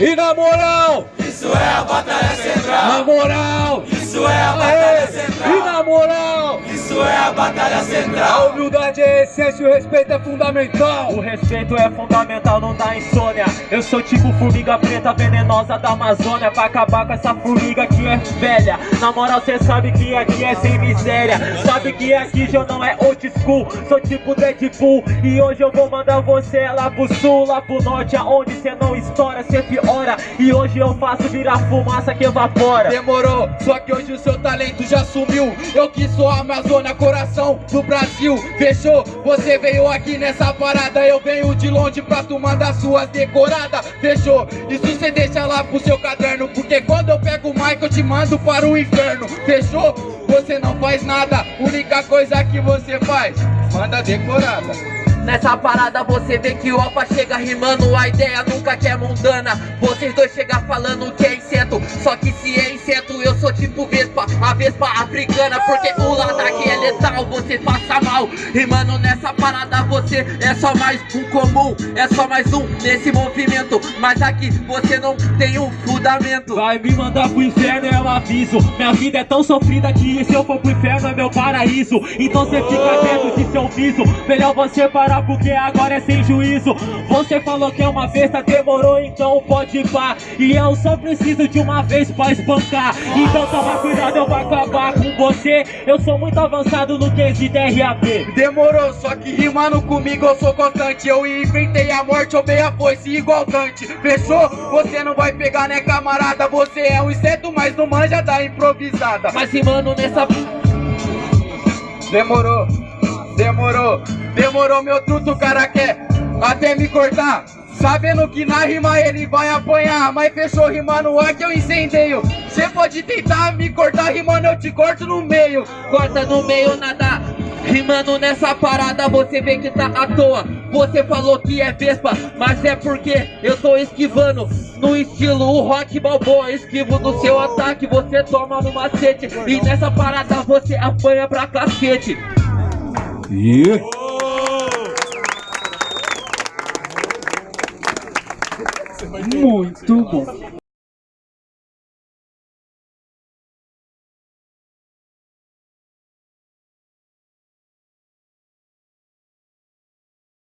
E na moral, isso é a batalha central. Na moral, isso é a batalha central. E na moral, a batalha central. A humildade é essência e o respeito é fundamental. O respeito é fundamental, não dá insônia. Eu sou tipo formiga preta venenosa da Amazônia. Pra acabar com essa formiga que é velha. Na moral, cê sabe que aqui é sem miséria. Sabe que aqui já não é old school. Sou tipo Deadpool. E hoje eu vou mandar você lá pro sul, lá pro norte. Aonde cê não estoura, cê piora. E hoje eu faço virar fumaça que evapora. Demorou, só que hoje o seu talento já sumiu. Eu que sou a Amazônia, coração do Brasil. Fechou? Você veio aqui nessa parada. Eu venho de longe pra tu mandar suas decoradas. Fechou? Isso cê deixa lá pro seu caderno. Porque quando eu pego o mic, eu te mando para o inferno. Fechou? Você não faz nada. Única coisa que você faz, manda decorada. Nessa parada você vê que o Alfa chega rimando A ideia nunca que é mundana Vocês dois chegam falando que é inseto Só que se é inseto Vespa A Vespa africana Porque o lado aqui é letal Você passa mal. Rimando nessa parada você é só mais um comum É só mais um nesse movimento. Mas aqui você não tem um fundamento. Vai me mandar pro inferno um aviso. Minha vida é tão sofrida que se eu for pro inferno é meu paraíso. Então você fica dentro de seu viso. Melhor você parar porque agora é sem juízo. Você falou que é uma besta, demorou, então pode ir pá. E eu só preciso de uma vez pra espancar. Então toma cuidado, eu vou acabar com você. Eu sou muito avançado no quesito RAP Demorou, só que rimando comigo eu sou constante. Eu enfrentei a morte, eu a foice igual Dante Fechou? Você não vai pegar né camarada? Você é um inseto, mas não manja da improvisada. Mas rimando nessa... Demorou Demorou, demorou meu truto, cara até me cortar. Sabendo que na rima ele vai apanhar Mas fechou rimando ar que eu incendeio. Cê pode tentar me cortar rimando, eu te corto no meio. Corta no meio nada. Rimando nessa parada você vê que tá à toa. Você falou que é Vespa, mas é porque eu tô esquivando. No estilo o Rock Balboa Esquivo do seu ataque, você toma no macete E nessa parada você apanha pra cacete. Yeah. Muito bom.